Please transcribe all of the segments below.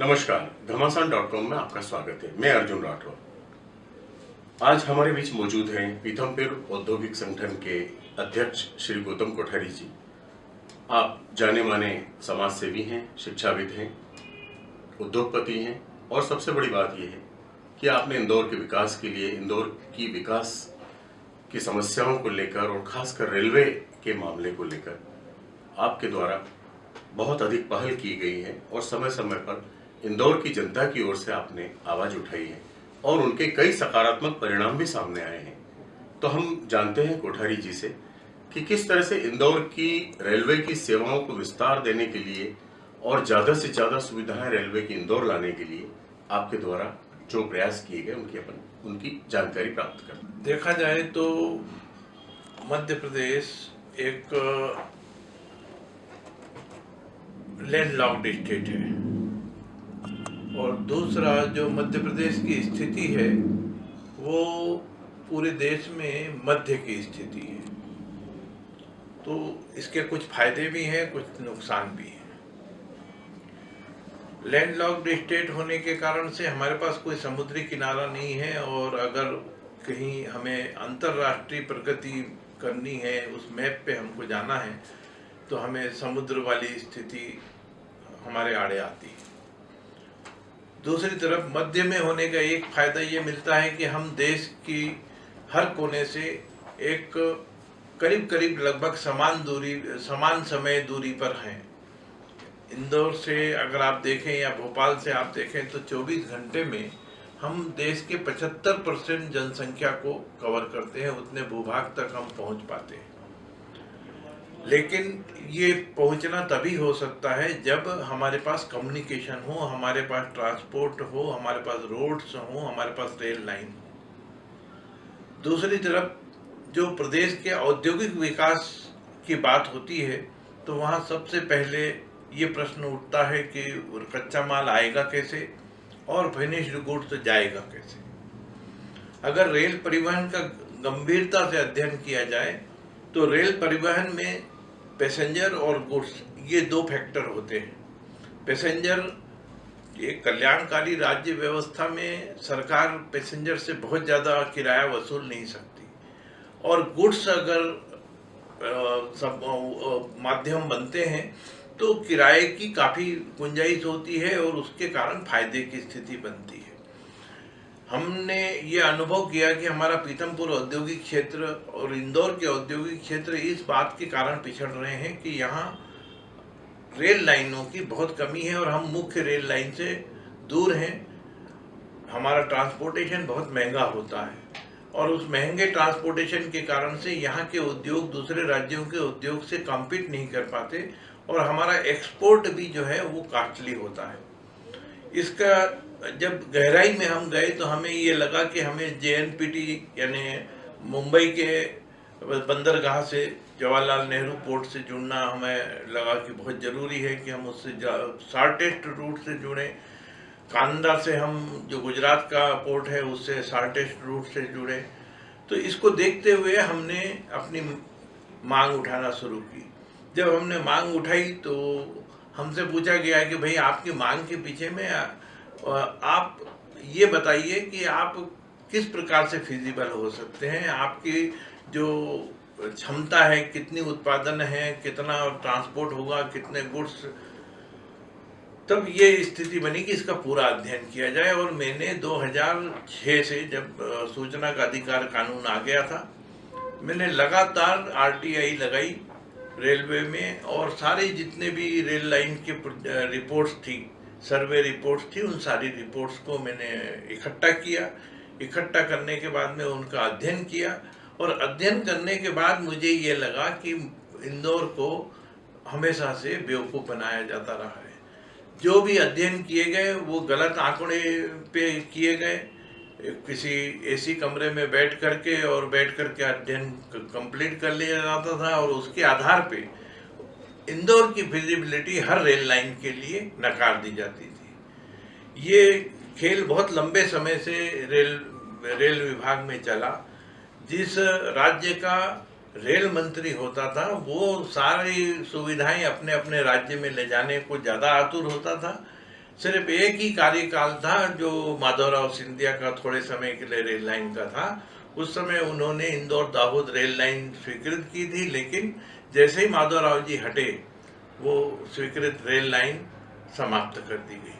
नमस्कार घमासान dot com में आपका स्वागत है। मैं अर्जुन राठौर। आज हमारे बीच मौजूद हैं पीथमपुर औद्योगिक संगठन के अध्यक्ष श्री गौतम कोठारी जी। आप जाने माने समाज सेवी हैं, शिक्षाविद हैं, उद्योगपति हैं और सबसे बड़ी बात यह है कि आपने इंदौर के विकास के लिए, इंदौर की विकास की समस्याओं को लेकर और खासकर रेलवे के मामले को लेकर आपके द्वारा बहुत अधिक पहल की गई है और समय समय पर इंदौर की जनता की ओर से आपने आवाज़ उठाई है और उनके कई सकारात्मक परिणाम भी सामने आए हैं। तो हम जानते हैं कोठारी जी से कि किस तरह से इंदौर की रेलवे की सेवाओं को विस्तार देने के लिए और ज़्यादा से ज़्यादा सुविधाएँ रेलवे की इंदौर लाने के लिए आपके द्वारा जो प्रयास किए गए, उनकी अपन, उनकी जानकारी प्राप्त कर। देखा जाए तो मध्य प्रदेश एक लैंडलॉक्ड स्टेट है। और दूसरा जो मध्य प्रदेश की स्थिति है, वो पूरे देश में मध्य की स्थिति है। तो इसके कुछ फ़ायदे भी हैं, कुछ नुकसान भी हैं। लैंडलॉक्ड स्टेट होने के कारण से हमारे पास कोई समुद्री किनारा नहीं है और अगर कहीं हमें अंतर्राष्ट्रीय प्रगति करनी है, उस मैप पे हमको जाना है तो हमें समुद्र वाली स्थिति हमारे आड़े आती है। दूसरी तरफ़ मध्य में होने का एक फ़ायदा ये मिलता है कि हम देश की हर कोने से एक करीब करीब लगभग समान दूरी, समान समय दूरी पर हैं। इंदौर से अगर आप देखें या भोपाल से आप देखें तो 24 घंटे में हम देश के 75 परसेंट जनसंख्या को कवर करते हैं, उतने भूभाग तक हम पहुँच पाते हैं। लेकिन ये पहुँचना तभी हो सकता है जब हमारे पास कम्युनिकेशन हो, हमारे पास ट्रांसपोर्ट हो, हमारे पास रोड्स हो, हमारे पास रेल लाइन हो। दूसरी तरफ़, जो प्रदेश के औद्योगिक विकास की बात होती है तो वहाँ सबसे पहले ये प्रश्न उठता है कि कच्चा माल आएगा कैसे और फिनिश्ड गुड्स जाएगा कैसे? अगर रेल परिवहन का गंभीरता से अध्ययन किया जाए तो रेल परिवहन में पैसेंजर और गुड्स, ये दो फैक्टर होते हैं। पैसेंजर एक कल्याणकारी राज्य व्यवस्था में सरकार पैसेंजर से बहुत ज़्यादा किराया वसूल नहीं सकती। और गुड्स अगर सब माध्यम बनते हैं तो किराए की काफ़ी गुंजाइश होती है और उसके कारण फ़ायदे की स्थिति बनती है। हमने ये अनुभव किया कि हमारा पीतमपुर औद्योगिक क्षेत्र और इंदौर के औद्योगिक क्षेत्र इस बात के कारण पिछड़ रहे हैं कि यहाँ रेल लाइनों की बहुत कमी है और हम मुख्य रेल लाइन से दूर हैं। हमारा ट्रांसपोर्टेशन बहुत महँगा होता है और उस महँगे ट्रांसपोर्टेशन के कारण से यहाँ के उद्योग दूसरे राज्यों के उद्योग से कम्पीट नहीं कर पाते और हमारा एक्सपोर्ट भी जो है वो कास्टली होता है। इसका जब गहराई में हम गए तो हमें ये लगा कि हमें जेएनपीटी यानी मुंबई के बंदरगाह से जवाहरलाल नेहरू पोर्ट से जुड़ना हमें लगा कि बहुत ज़रूरी है कि हम उससे शार्टेस्ट रूट से जुड़ें। कांदा से हम, जो गुजरात का पोर्ट है, उससे शार्टेस्ट रूट से जुड़े। तो इसको देखते हुए हमने अपनी मांग उठाना शुरू की। जब हमने मांग उठाई तो हमसे पूछा गया कि भाई, आपकी मांग के पीछे में आप ये बताइए कि आप किस प्रकार से फिजिबल हो सकते हैं? आपकी जो क्षमता है, कितनी उत्पादन है, कितना ट्रांसपोर्ट होगा, कितने गुड्स तब ये स्थिति बनी कि इसका पूरा अध्ययन किया जाए। और मैंने 2006 से जब सूचना का अधिकार कानून आ गया था, मैंने लगातार आरटीआई लगाई रेलवे में, और सारे जितने भी रेल लाइन के रिपोर्ट्स थी सर्वे रिपोर्ट्स थी, उन सारी रिपोर्ट्स को मैंने इकट्ठा किया। इकट्ठा करने के बाद में उनका अध्ययन किया और अध्ययन करने के बाद मुझे ये लगा कि इंदौर को हमेशा से बेवकूफ़ बनाया जाता रहा है। जो भी अध्ययन किए गए, वो गलत आंकड़े पे किए गए। किसी एसी कमरे में बैठ करके और बैठ करके अध्ययन कंप्लीट कर लिया जाता था और उसके आधार पे इंदौर की फिजिबिलिटी हर रेल लाइन के लिए नकार दी जाती थी। ये खेल बहुत लंबे समय से रेल रेल विभाग में चला। जिस राज्य का रेल मंत्री होता था, वो सारी सुविधाएँ अपने अपने राज्य में ले जाने को ज़्यादा आतुर होता था। सिर्फ़ एक ही कार्यकाल था जो माधवराव सिंधिया का थोड़े समय के लिए रेल लाइन का था। उस समय उन्होंने इंदौर दाहोद रेल लाइन स्वीकृत की थी, लेकिन जैसे ही माधवराव जी हटे, वो स्वीकृत रेल लाइन समाप्त कर दी गई।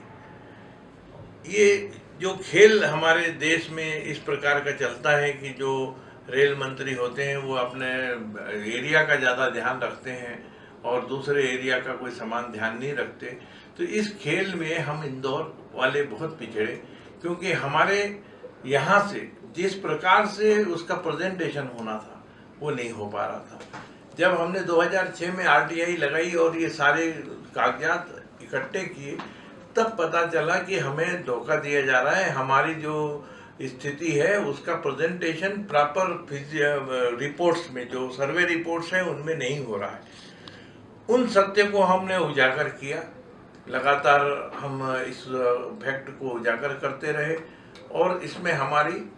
ये जो खेल हमारे देश में इस प्रकार का चलता है कि जो रेल मंत्री होते हैं, वो अपने एरिया का ज़्यादा ध्यान रखते हैं और दूसरे एरिया का कोई समान ध्यान नहीं रखते तो इस खेल में हम इंदौर वाले बहुत पिछड़े, क्योंकि हमारे यहाँ से जिस प्रकार से उसका प्रेजेंटेशन होना था, वो नहीं हो पा रहा था। जब हमने 2006 में आरटीआई लगाई और ये सारे कागजात इकट्ठे किए, तब पता चला कि हमें धोखा दिया जा रहा है। हमारी जो स्थिति है, उसका प्रेजेंटेशन प्रॉपर रिपोर्ट्स में, जो सर्वे रिपोर्ट्स हैं, उनमें नहीं हो रहा है। उन सत्य को हमने उजागर किया। लगातार हम इस फैक्ट को उजागर करते रहे और इसमें हमारी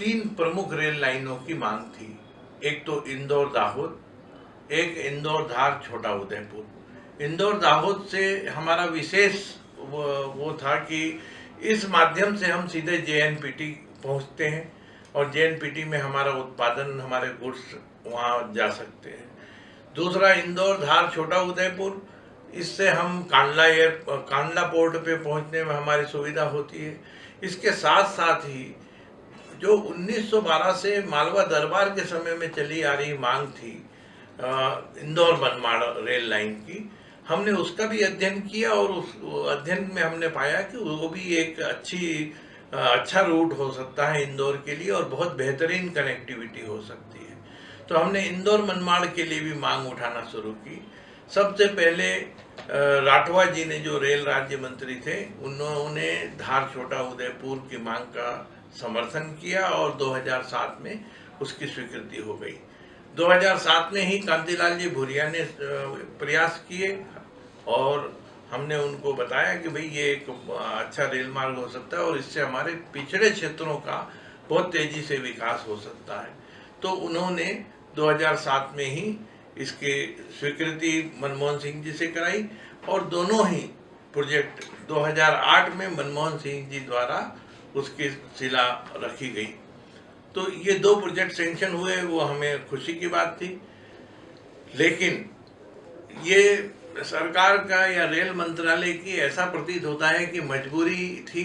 तीन प्रमुख रेल लाइनों की मांग थी। एक तो इंदौर दाहोद एक इंदौर धार छोटा उदयपुर इंदौर दाहोद से हमारा विशेष वो, वो था कि इस माध्यम से हम सीधे जेएनपीटी पहुँचते हैं और जेएनपीटी में हमारा उत्पादन हमारे गुड्स वहाँ जा सकते हैं। दूसरा इंदौर धार छोटा उदयपुर इससे हम कांडला एयर कांडला पोर्ट पे पहुँचने में हमारी सुविधा होती है। इसके साथ साथ ही जो 1912 से मालवा दरबार के समय में चली आ रही मांग थी इंदौर बनमाड़ रेल लाइन की, हमने उसका भी अध्ययन किया और उस अध्ययन में हमने पाया कि वो भी एक अच्छी अच्छा रूट हो सकता है इंदौर के लिए और बहुत बेहतरीन कनेक्टिविटी हो सकती है। तो हमने इंदौर मनमाड़ के लिए भी मांग उठाना शुरू की। सबसे पहले राठवा जी ने जो रेल राज्य मंत्री थे, उन्होंने धार छोटा उदयपुर की मांग का समर्थन किया और 2007 में उसकी स्वीकृति हो गई। 2007 में ही कांतिलाल जी भूरिया ने प्रयास किए और हमने उनको बताया कि भाई ये एक अच्छा रेल मार्ग हो सकता है और इससे हमारे पिछड़े क्षेत्रों का बहुत तेज़ी से विकास हो सकता है। तो उन्होंने 2007 में ही इसकी स्वीकृति मनमोहन सिंह जी से कराई और दोनों ही प्रोजेक्ट 2008 में मनमोहन सिंह जी द्वारा उसकी शिला रखी गई। तो ये दो प्रोजेक्ट सेंक्शन हुए, वो हमें खुशी की बात थी। लेकिन ये सरकार का या रेल मंत्रालय की ऐसा प्रतीत होता है कि मजबूरी थी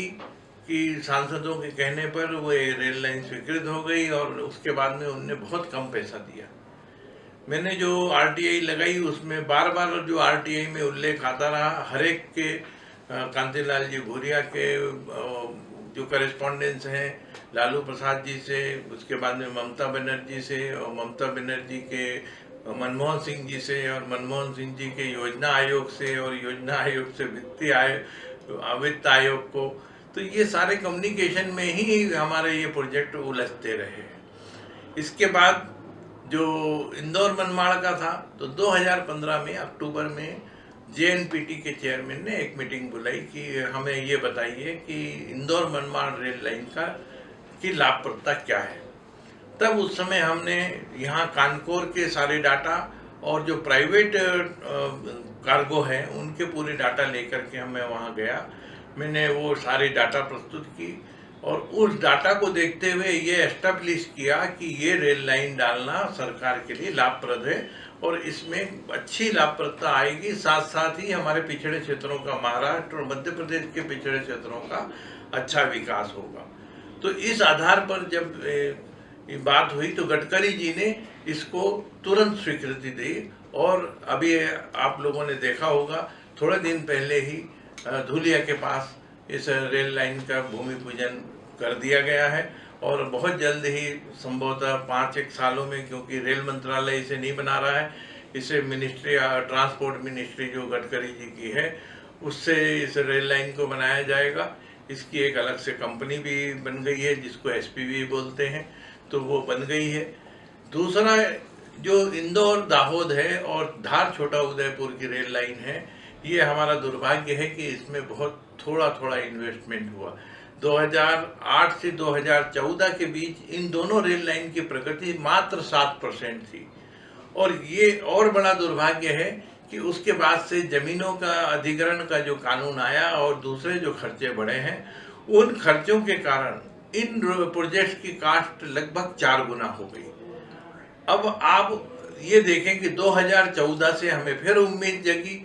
कि सांसदों के कहने पर वो रेल लाइन स्वीकृत हो गई और उसके बाद में उनने बहुत कम पैसा दिया। मैंने जो आरटीआई लगाई, उसमें बार बार जो आरटीआई में उल्लेख आता रहा हर एक के कांतिलाल जी भूरिया के जो करेस्पॉन्डेंस हैं, लालू प्रसाद जी से, उसके बाद में ममता बनर्जी से और ममता बनर्जी के, मनमोहन सिंह जी से और मनमोहन सिंह जी के योजना आयोग से और योजना आयोग से वित्तीय आयोग, वित्त आयोग को। तो ये सारे कम्युनिकेशन में ही हमारे ये प्रोजेक्ट उलझते रहे। इसके बाद जो इंदौर मनमाड़ का था तो 2015 में, अक्टूबर में जेएनपीटी के चेयरमैन ने एक मीटिंग बुलाई कि हमें ये बताइए कि इंदौर मनमाड़ रेल लाइन का, की लाभप्रदता क्या है। तब उस समय हमने यहाँ कानकोर के सारे डाटा और जो प्राइवेट कार्गो हैं, उनके पूरे डाटा लेकर के हमें वहाँ गया। मैंने वो सारे डाटा प्रस्तुत की और उस डाटा को देखते हुए ये एस्टेब्लिश किया कि ये रेल लाइन डालना सरकार के लिए लाभप्रद है। और इसमें अच्छी लाभप्रदता आएगी। साथ साथ ही हमारे पिछड़े क्षेत्रों का, महाराष्ट्र और मध्य प्रदेश के पिछड़े क्षेत्रों का अच्छा विकास होगा। तो इस आधार पर जब ये बात हुई तो गडकरी जी ने इसको तुरंत स्वीकृति दी और अभी आप लोगों ने देखा होगा, थोड़े दिन पहले ही धुलिया के पास इस रेल लाइन का भूमि पूजन कर दिया गया है। और बहुत जल्द ही संभवतः पाँच एक सालों में, क्योंकि रेल मंत्रालय इसे नहीं बना रहा है, इसे मिनिस्ट्री ट्रांसपोर्ट मिनिस्ट्री जो गडकरी जी की है, उससे इस रेल लाइन को बनाया जाएगा। इसकी एक अलग से कंपनी भी बन गई है, जिसको एस बोलते हैं तो वो बन गई है। दूसरा, जो इंदौर दाहोद है और धार छोटा उदयपुर की रेल लाइन है, ये हमारा दुर्भाग्य है कि इसमें बहुत थोड़ा थोड़ा इन्वेस्टमेंट हुआ। 2008 से 2014 के बीच इन दोनों रेल लाइन की प्रगति मात्र सात परसेंट थी। और ये और बड़ा दुर्भाग्य है कि उसके बाद से जमीनों का अधिग्रहण का जो कानून आया और दूसरे जो खर्चे बढ़े हैं, उन खर्चों के कारण इन प्रोजेक्ट की कास्ट लगभग चार गुना हो गई। अब आप ये देखें कि 2014 से हमें फिर उम्मीद जगी,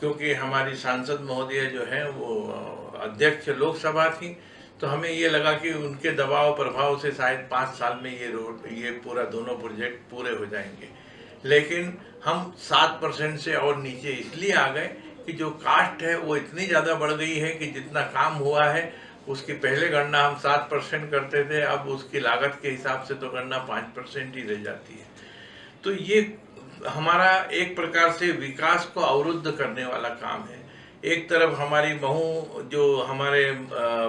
क्योंकि हमारी सांसद महोदय जो है वो अध्यक्ष लोकसभा थी तो हमें ये लगा कि उनके दबाव प्रभाव से शायद पाँच साल में ये रोड, ये पूरा दोनों प्रोजेक्ट पूरे हो जाएँगे। लेकिन हम सात परसेंट से और नीचे इसलिए आ गए कि जो कास्ट है वो इतनी ज़्यादा बढ़ गई है कि जितना काम हुआ है, उसकी पहले गणना हम सात परसेंट करते थे, अब उसकी लागत के हिसाब से तो गणना पाँच परसेंट ही रह जाती है। तो ये हमारा एक प्रकार से विकास को अवरुद्ध करने वाला काम है। एक तरफ़ हमारी महू, जो हमारे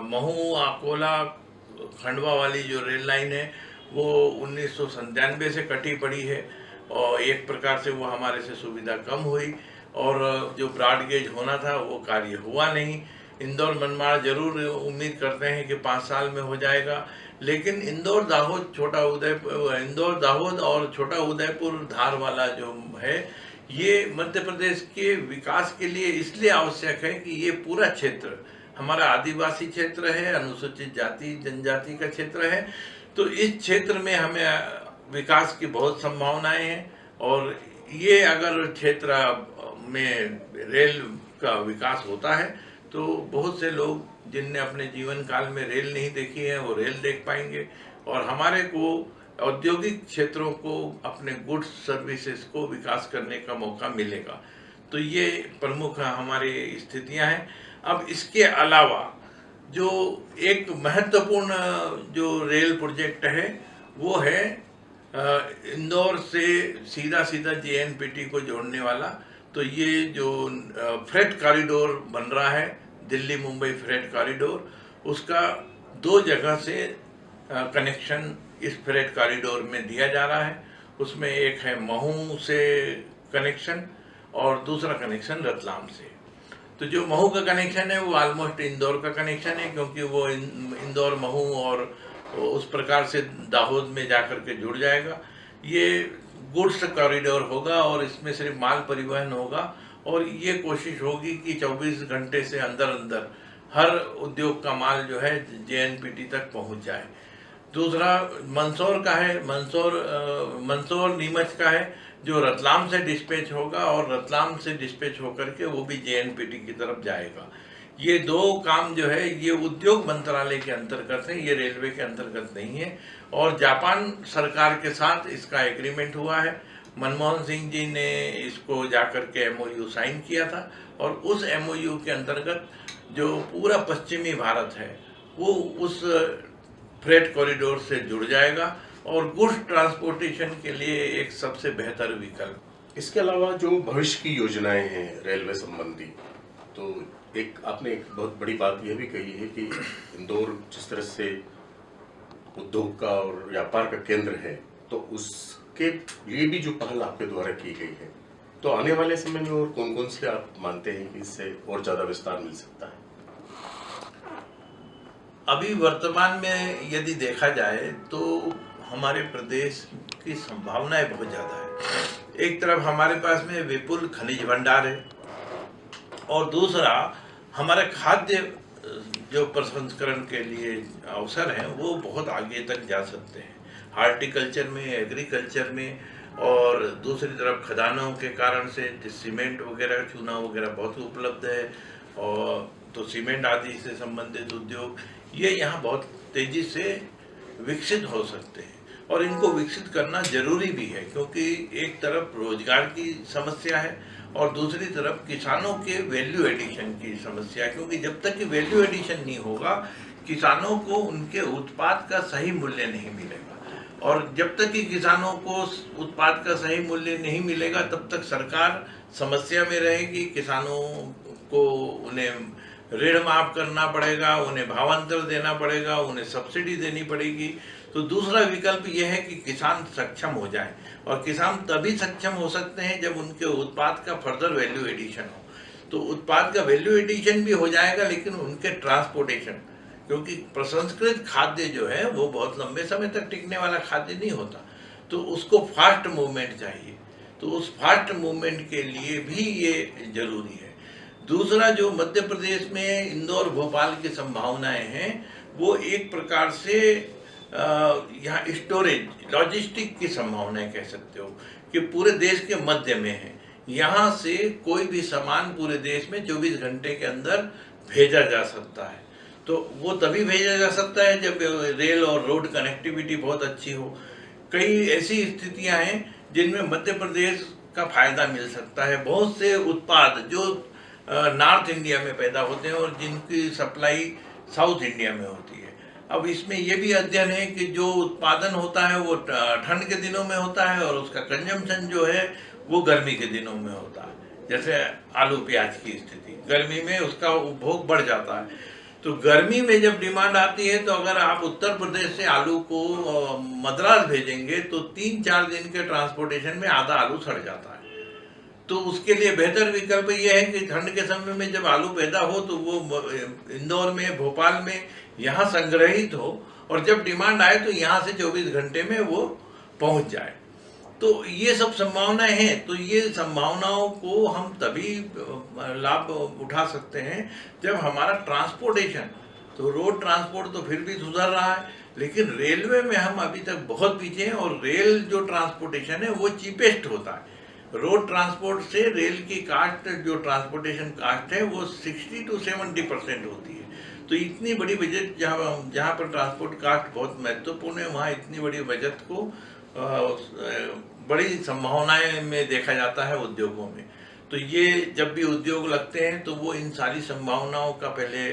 महू अकोला खंडवा वाली जो रेल लाइन है, वो उन्नीस से कटी पड़ी है और एक प्रकार से वो हमारे से सुविधा कम हुई और जो ब्रॉड गेज होना था, वो कार्य हुआ नहीं। इंदौर मनमाड़ ज़रूर उम्मीद करते हैं कि पाँच साल में हो जाएगा, लेकिन इंदौर दाहोद छोटा उदयपुर, इंदौर दाहोद और छोटा उदयपुर धार वाला जो है ये मध्य प्रदेश के विकास के लिए इसलिए आवश्यक है कि ये पूरा क्षेत्र, हमारा आदिवासी क्षेत्र है, अनुसूचित जाति, जनजाति का क्षेत्र है तो इस क्षेत्र में हमें विकास की बहुत संभावनाएँ हैं और ये अगर क्षेत्र में रेल का विकास होता है तो बहुत से लोग जिनने अपने जीवन काल में रेल नहीं देखी है, वो रेल देख पाएँगे और हमारे को औद्योगिक क्षेत्रों को, अपने गुड्स सर्विसेज़ को विकास करने का मौका मिलेगा। तो ये प्रमुख हमारी स्थितियाँ हैं। अब इसके अलावा जो एक महत्वपूर्ण, जो रेल प्रोजेक्ट है, वो है इंदौर से सीधा सीधा जेएनपीटी को जोड़ने वाला। तो ये जो फ्रेट कॉरिडोर बन रहा है दिल्ली मुंबई फ्रेट कॉरिडोर, उसका दो जगह से कनेक्शन इस फ्रेट कॉरिडोर में दिया जा रहा है। उसमें एक है महू से कनेक्शन और दूसरा कनेक्शन रतलाम से। तो जो महू का कनेक्शन है, वो ऑलमोस्ट इंदौर का कनेक्शन है, क्योंकि वो इंदौर, महू और उस प्रकार से दाहोद में जाकर के जुड़ जाएगा। ये गुड्स कॉरिडोर होगा और इसमें सिर्फ़ माल परिवहन होगा और ये कोशिश होगी कि 24 घंटे से अंदर अंदर हर उद्योग का माल जो है जेएनपीटी तक पहुँच जाए। दूसरा मंदसौर का है मंदसौर मंदसौर नीमच का है, जो रतलाम से डिस्पैच होगा और रतलाम से डिस्पैच होकर के वो भी जेएनपीटी की तरफ़ जाएगा। ये दो काम जो है, ये उद्योग मंत्रालय के अंतर्गत है, ये रेलवे के अंतर्गत नहीं है और जापान सरकार के साथ इसका एग्रीमेंट हुआ है। मनमोहन सिंह जी ने इसको जाकर के एमओयू साइन किया था और उस एमओयू के अंतर्गत जो पूरा पश्चिमी भारत है, वो उस फ्रेट कॉरिडोर से जुड़ जाएगा और गुड्स ट्रांसपोर्टेशन के लिए एक सबसे बेहतर विकल्प। इसके अलावा जो भविष्य की योजनाएँ हैं रेलवे संबंधी तो एक आपने एक बहुत बड़ी बात यह भी कही है कि इंदौर जिस तरह से उद्योग का और व्यापार का केंद्र है तो उसके लिए भी जो पहल आपके द्वारा की गई है तो आने वाले समय में और कौन कौन से आप मानते हैं कि इससे और ज़्यादा विस्तार मिल सकता है? अभी वर्तमान में यदि देखा जाए तो हमारे प्रदेश की संभावनाएँ बहुत ज़्यादा है। एक तरफ़ हमारे पास में विपुल खनिज भंडार है और दूसरा, हमारे खाद्य, जो प्रसंस्करण के लिए अवसर हैं, वो बहुत आगे तक जा सकते हैं। हार्टिकल्चर में, एग्रीकल्चर में और दूसरी तरफ़ खदानों के कारण से सीमेंट वगैरह, चूना वगैरह बहुत उपलब्ध है और तो सीमेंट आदि से संबंधित उद्योग ये यहाँ बहुत तेज़ी से विकसित हो सकते हैं। और इनको विकसित करना ज़रूरी भी है, क्योंकि एक तरफ़ रोज़गार की समस्या है और दूसरी तरफ़ किसानों के वैल्यू एडिशन की समस्या है, क्योंकि जब तक कि वैल्यू एडिशन नहीं होगा, किसानों को उनके उत्पाद का सही मूल्य नहीं मिलेगा। और जब तक कि किसानों को उत्पाद का सही मूल्य नहीं मिलेगा, तब तक सरकार समस्या में रहेगी, किसानों को उन्हें ऋण माफ़ करना पड़ेगा, उन्हें भावांतर देना पड़ेगा, उन्हें सब्सिडी देनी पड़ेगी। तो दूसरा विकल्प यह है कि किसान सक्षम हो जाए और किसान तभी सक्षम हो सकते हैं जब उनके उत्पाद का फर्दर वैल्यू एडिशन हो। तो उत्पाद का वैल्यू एडिशन भी हो जाएगा, लेकिन उनके ट्रांसपोर्टेशन क्योंकि प्रसंस्कृत खाद्य जो है, वो बहुत लंबे समय तक टिकने वाला खाद्य नहीं होता। तो उसको फास्ट मूवमेंट चाहिए। तो उस फास्ट मूवमेंट के लिए भी ये ज़रूरी है। दूसरा जो मध्य प्रदेश में इंदौर, भोपाल की संभावनाएँ हैं, वो एक प्रकार से यहाँ स्टोरेज लॉजिस्टिक की संभावनाएँ कह सकते हो कि पूरे देश के मध्य में है। यहाँ से कोई भी सामान पूरे देश में 24 घंटे के अंदर भेजा जा सकता है। तो वो तभी भेजा जा सकता है जब रेल और रोड कनेक्टिविटी बहुत अच्छी हो। कई ऐसी स्थितियाँ हैं जिनमें मध्य प्रदेश का फ़ायदा मिल सकता है। बहुत से उत्पाद जो नॉर्थ इंडिया में पैदा होते हैं और जिनकी सप्लाई साउथ इंडिया में होती है। अब इसमें यह भी अध्ययन है कि जो उत्पादन होता है वो ठंड के दिनों में होता है और उसका कंजम्पशन जो है वो गर्मी के दिनों में होता है। जैसे आलू प्याज की स्थिति, गर्मी में उसका उपभोग बढ़ जाता है। तो गर्मी में जब डिमांड आती है तो अगर आप उत्तर प्रदेश से आलू को मद्रास भेजेंगे तो तीन चार दिन के ट्रांसपोर्टेशन में आधा आलू सड़ जाता है। तो उसके लिए बेहतर विकल्प यह है कि ठंड के समय में जब आलू पैदा हो तो वो इंदौर में, भोपाल में यहाँ संग्रहित हो और जब डिमांड आए तो यहाँ से 24 घंटे में वो पहुँच जाए। तो ये सब संभावनाएँ हैं। तो ये संभावनाओं को हम तभी लाभ उठा सकते हैं जब हमारा ट्रांसपोर्टेशन तो रोड ट्रांसपोर्ट तो फिर भी सुधर रहा है, लेकिन रेलवे में हम अभी तक बहुत पीछे हैं और रेल जो ट्रांसपोर्टेशन है वो चीपेस्ट होता है। रोड ट्रांसपोर्ट से रेल की कास्ट, जो ट्रांसपोर्टेशन कास्ट है, वो 60 टू 70 परसेंट होती है। तो इतनी बड़ी बजट, जहाँ जहाँ पर ट्रांसपोर्ट कास्ट बहुत महत्वपूर्ण है, वहाँ इतनी बड़ी बजट को बड़ी संभावनाएँ में देखा जाता है उद्योगों में। तो ये जब भी उद्योग लगते हैं तो वो इन सारी संभावनाओं का पहले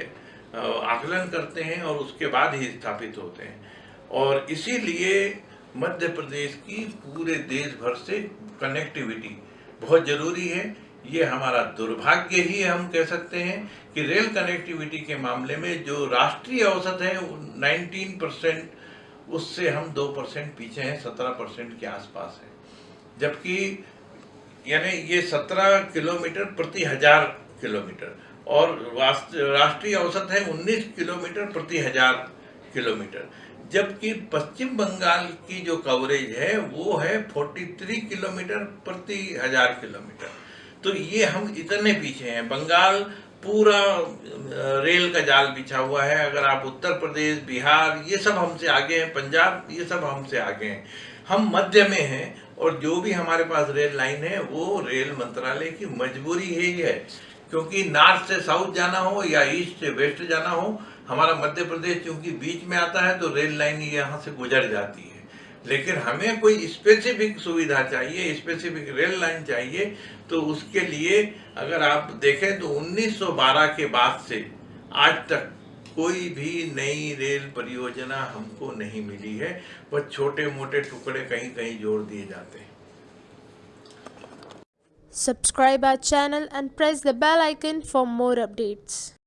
आकलन करते हैं और उसके बाद ही स्थापित होते हैं। और इसीलिए मध्य प्रदेश की पूरे देश भर से कनेक्टिविटी बहुत ज़रूरी है। ये हमारा दुर्भाग्य ही हम कह सकते हैं कि रेल कनेक्टिविटी के मामले में जो राष्ट्रीय औसत है 19 परसेंट उससे हम 2 परसेंट पीछे हैं 17 परसेंट के आसपास है। जबकि, यानी ये 17 किलोमीटर प्रति हज़ार किलोमीटर, और राष्ट्रीय औसत है 19 किलोमीटर प्रति हज़ार किलोमीटर। जबकि पश्चिम बंगाल की जो कवरेज है, वो है 43 किलोमीटर प्रति हज़ार किलोमीटर। तो ये हम इतने पीछे हैं। बंगाल पूरा रेल का जाल बिछा हुआ है। अगर आप उत्तर प्रदेश, बिहार, ये सब हमसे आगे हैं। पंजाब, ये सब हमसे आगे हैं। हम मध्य में हैं और जो भी हमारे पास रेल लाइन है, वो रेल मंत्रालय की मजबूरी ही है क्योंकि नॉर्थ से साउथ जाना हो या ईस्ट से वेस्ट जाना हो हमारा मध्य प्रदेश क्योंकि बीच में आता है तो रेल लाइन यहाँ से गुजर जाती है लेकिन हमें कोई स्पेसिफिक सुविधा चाहिए स्पेसिफिक रेल लाइन चाहिए तो उसके लिए अगर आप देखें तो 1912 के बाद से आज तक कोई भी नई रेल परियोजना हमको नहीं मिली है वह छोटे मोटे टुकड़े कहीं कहीं जोड़ दिए जाते हैं Subscribe our channel and press the bell icon for more updates.